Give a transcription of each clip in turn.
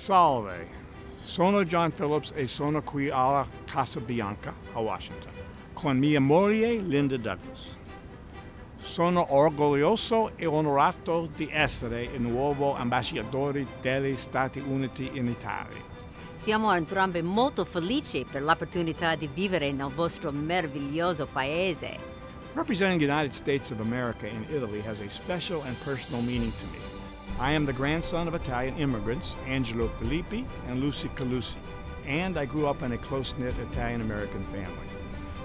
Salve. Sono John Phillips e sono qui alla Casa Bianca a Washington con mia moglie Linda Douglas. Sono orgoglioso e onorato di essere il nuovo ambasciatore degli Stati Uniti in Italia. Siamo entrambi molto felici per l'opportunità di vivere nel vostro meraviglioso paese. Representing the United States of America in Italy has a special and personal meaning to me. I am the grandson of Italian immigrants, Angelo Filippi and Lucy Calusi, and I grew up in a close-knit Italian-American family.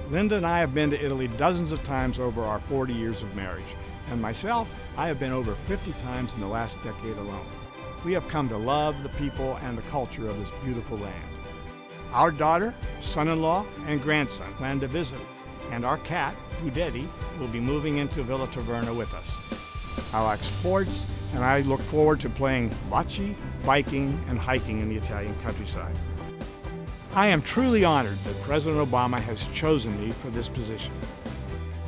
Linda and I have been to Italy dozens of times over our 40 years of marriage, and myself, I have been over 50 times in the last decade alone. We have come to love the people and the culture of this beautiful land. Our daughter, son-in-law, and grandson plan to visit, and our cat, Budetti, will be moving into Villa Taverna with us. Like sports, and I look forward to playing bocce, biking, and hiking in the Italian countryside. I am truly honored that President Obama has chosen me for this position.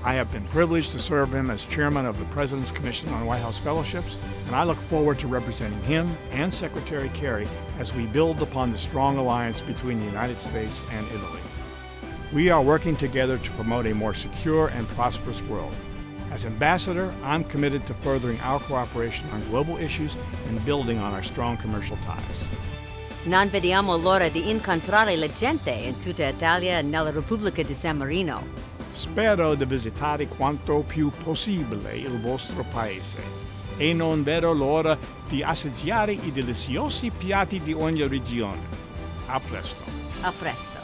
I have been privileged to serve him as chairman of the President's Commission on White House Fellowships, and I look forward to representing him and Secretary Kerry as we build upon the strong alliance between the United States and Italy. We are working together to promote a more secure and prosperous world. As ambassador, I'm committed to furthering our cooperation on global issues and building on our strong commercial ties. Non vediamo l'ora di incontrare la gente in tutta Italia e nella Repubblica di San Marino. Spero di visitare quanto più possibile il vostro paese e non vedo l'ora di assaggiare i deliziosi piatti di ogni regione. A presto. A presto.